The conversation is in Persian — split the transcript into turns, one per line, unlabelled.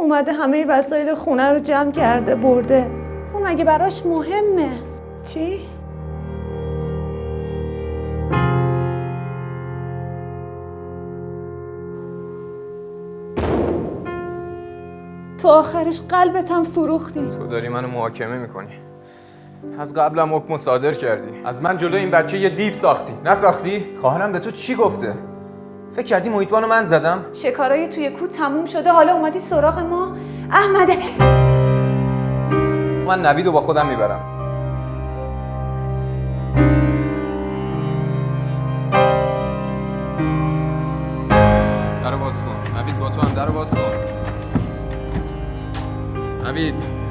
اومده همه وسایل خونه رو جمع کرده برده. اون مگه براش مهمه؟ چی؟ تو آخرش قلبتم فروختی.
تو داری منو محاکمه می‌کنی. از قبلم حکم صادر کردی. از من جلو این بچه یه دیو ساختی. نساختی؟ خواهرم به تو چی گفته؟ فکر کردی محیطبانو من زدم؟
شکارای توی کود تموم شده حالا اومدی سراغ ما. احمده
من نویدو با خودم می‌برم. در باز کن. نوید با تو هم در باز کن. نوید.